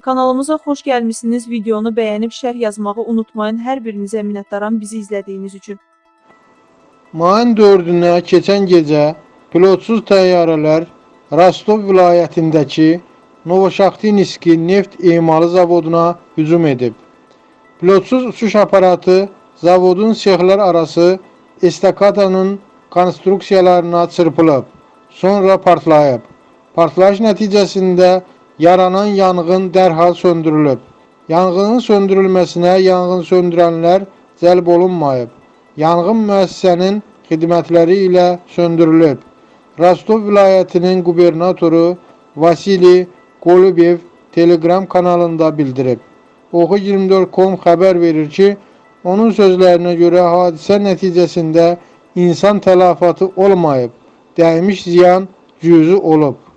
Kanalımıza xoş gəlmisiniz. Videonu bəyənib şərh yazmağı unutmayın. Hər birinizə minnətdaram bizi izlədiyiniz üçün. Mayın 4-ünə keçən gecə pilotsuz təyyarələr Rostov vilayətindəki Novoşaxtinski neft emalı zavoduna hücum edib. Pilotsuz uçuş aparatı zavodun sexlər arası estakadanın konstruksiyalarına çırpılıb, sonra partlayıb. Partlayış nəticəsində yaranan yanğın dərhal söndürülüb. Yanğının söndürülməsinə yanğın söndürənlər cəlb olunmayıb. Yanğın müəssisənin xidmətləri ilə söndürülüb. Rostov vilayətinin qubernatoru Vasili Golubev Telegram kanalında bildirib. Oxu24.com xəbər verir ki, onun sözlərinə görə hadisə nəticəsində insan tələfatı olmayıb, dəymiş ziyan cüzi olub.